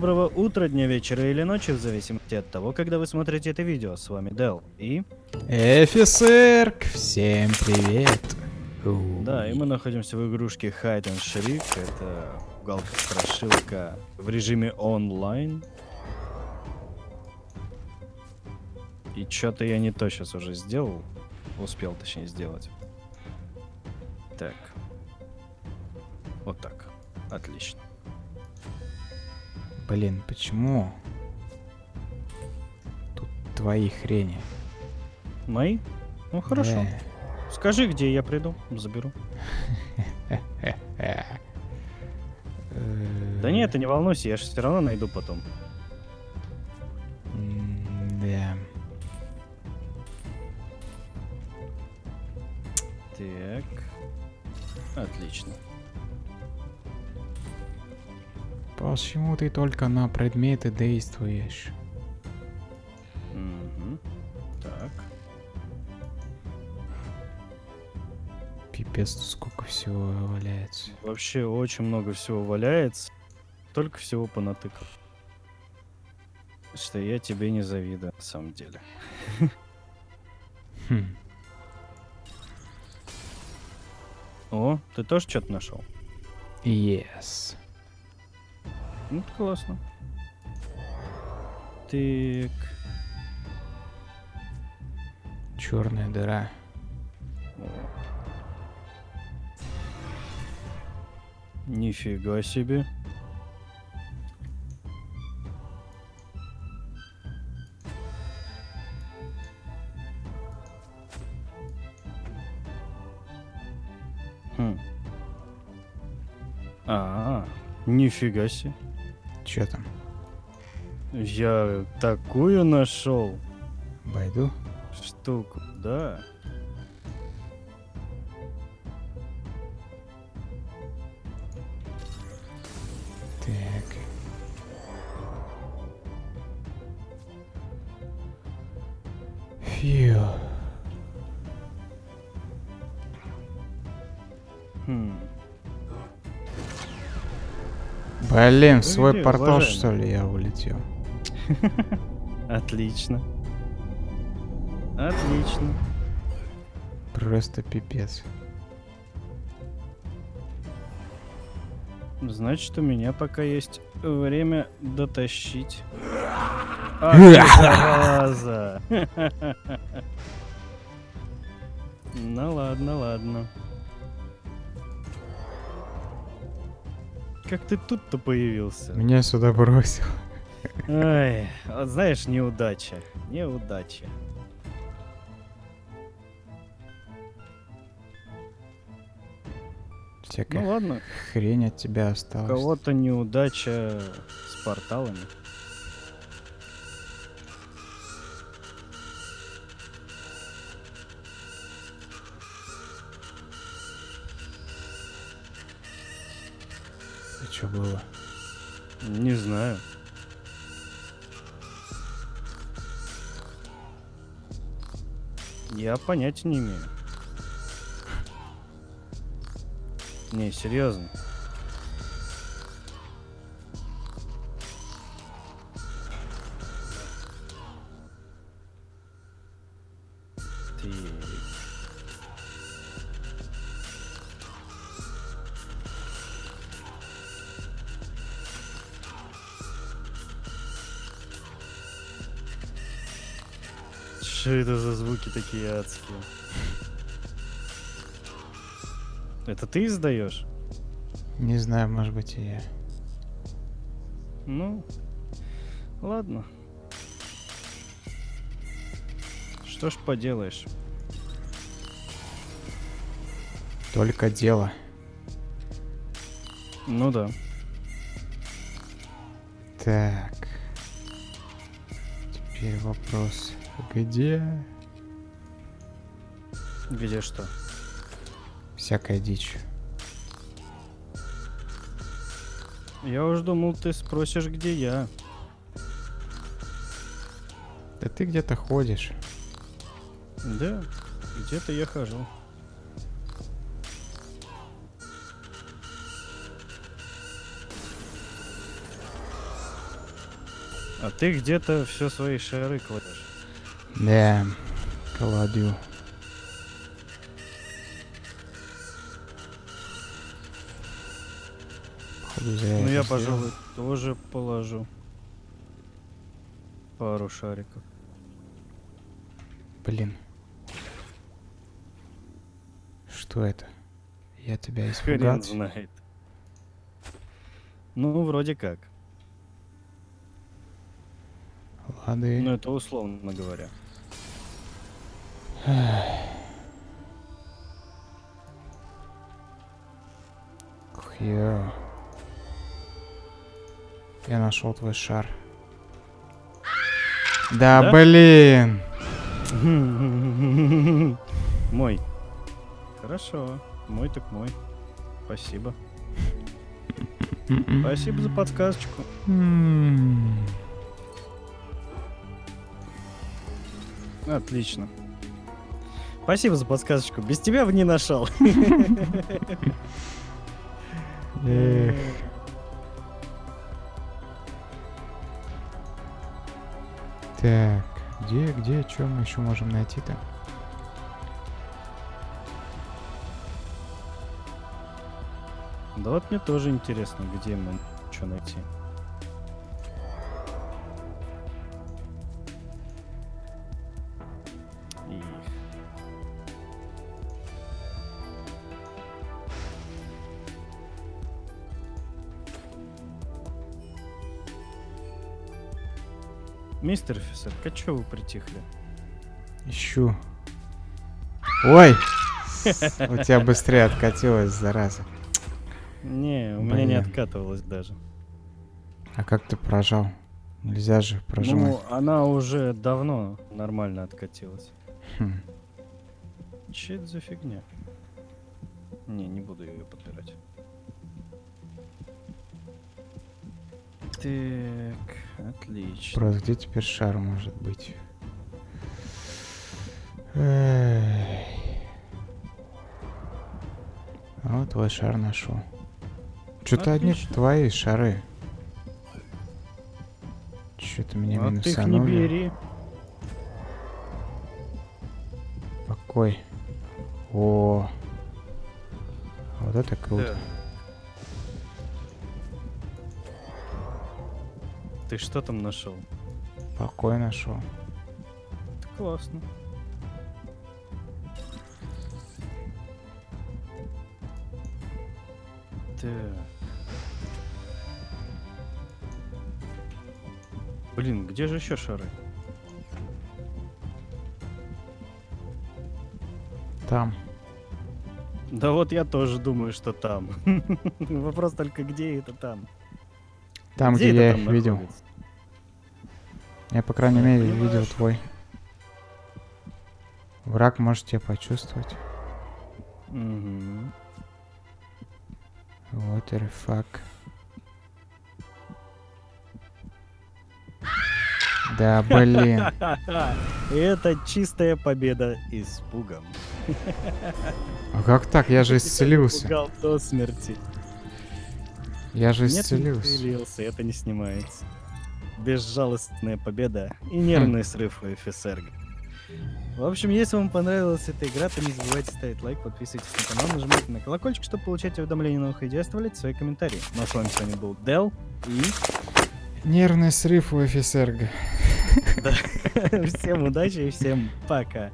Доброго утра, дня, вечера или ночи, в зависимости от того, когда вы смотрите это видео. С вами Дел и... Эфисерк, всем привет. Да, и мы находимся в игрушке Hide and Shriek. Это галка-страшилка в режиме онлайн. И что-то я не то сейчас уже сделал. Успел, точнее, сделать. Так. Вот так. Отлично. Блин, почему? Тут твои хрени. Мои? Ну хорошо. Да. Скажи, где я приду, заберу. Да нет, ты не волнуйся, я же все равно найду потом. Да. Так. Отлично. Почему ты только на предметы действуешь? Мгм. Так. Пипец, тут сколько всего валяется. Вообще очень много всего валяется. Только всего понатыкал. Что я тебе не завидую, на самом деле. Хм. О, ты тоже что-то нашел? Yes. Ну, классно. Так. Черная дыра. Нифига себе. Хм. А, нифига себе. Че там? Я такую нашел Байду? штуку, да. Так. Фью. Блин, в свой где, портал уважаемый? что ли я улетел? Отлично. Отлично. Просто пипец. Значит, у меня пока есть время дотащить. Ах зараза! Ну ладно, ладно. Как ты тут-то появился? Меня сюда бросил. Ай, вот знаешь, неудача. Неудача. Всякая Ну ладно, хрень от тебя у осталась. кого-то неудача с порталами. Это что было? Не знаю. Я понятия не имею. Не, серьезно. Ты... Что это за звуки такие адские? Это ты издаешь? Не знаю, может быть и я. Ну, ладно. Что ж поделаешь? Только дело. Ну да. Так. Теперь вопрос. Где Где что? всякая дичь? Я уж думал, ты спросишь, где я. Да ты где-то ходишь. Да, где-то я хожу. А ты где-то все свои шары кладешь. Походу, зря Ну я, сделал. пожалуй, тоже положу. Пару шариков. Блин. Что это? Я тебя Хрен испугал? знает. Ну, вроде как. Лады. Ну, это условно говоря. Хьё. Я нашел твой шар. Да, Да? блин! Мой. Хорошо. Мой так мой. Спасибо. Спасибо за подсказочку. Отлично. Спасибо за подсказочку. Без тебя бы не нашел. Так, где, где, что мы еще можем найти-то? Да вот мне тоже интересно, где мы что найти. Мистер офицер, а чё вы притихли? Ищу. Ой! У тебя быстрее откатилась, зараза. Не, у меня не Блин. откатывалось даже. А как ты прожал? Нельзя же прожимать. Ну, она уже давно нормально откатилась. Хм. Че это за фигня? Не, не буду ее подбирать. Так, отлично. Просто где теперь шар может быть? Эй. А Вот твой шар нашел. Что-то одни твои шары. Что-то меня а ты их не минусанули. бери. Покой. О. Вот это круто. Так. Ты что там нашел? Покой нашел. Это классно. Так. Блин, где же еще шары? Там. Да вот я тоже думаю, что там. Вопрос только где это там. Там, где, это я их видел. находится? Я, по крайней мере, видел твой. Враг может тебя почувствовать. Мгм. What the fuck. Да, блин. Это чистая победа испугом. А как так? Я же исцелился. до смерти. Я же Нет, не исцелился. исцелился, это не снимается. Безжалостная победа и нервный срыв у FSR. В общем, если вам понравилась эта игра, то не забывайте ставить лайк, подписывайтесь на канал, нажимайте на колокольчик, чтобы получать уведомления о новых видео, оставлять свои комментарии. Ну а с вами сегодня был Дел и Нервный срыв у офицерга. всем удачи и всем пока.